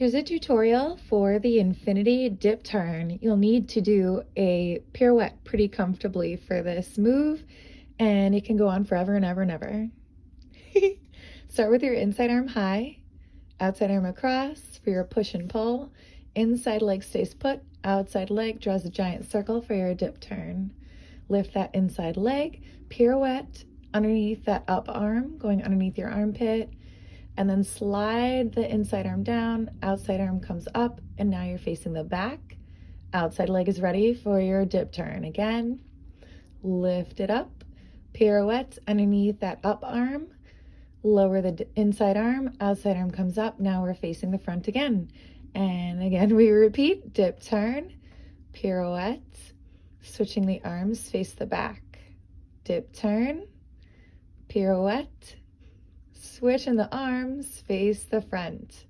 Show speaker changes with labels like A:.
A: Here's a tutorial for the infinity dip turn. You'll need to do a pirouette pretty comfortably for this move and it can go on forever and ever and ever. Start with your inside arm high, outside arm across for your push and pull. Inside leg stays put, outside leg draws a giant circle for your dip turn. Lift that inside leg, pirouette underneath that up arm, going underneath your armpit, and then slide the inside arm down, outside arm comes up, and now you're facing the back. Outside leg is ready for your dip turn. Again, lift it up, pirouette underneath that up arm, lower the inside arm, outside arm comes up, now we're facing the front again. And again, we repeat, dip turn, pirouette, switching the arms, face the back, dip turn, pirouette, Switch in the arms, face the front.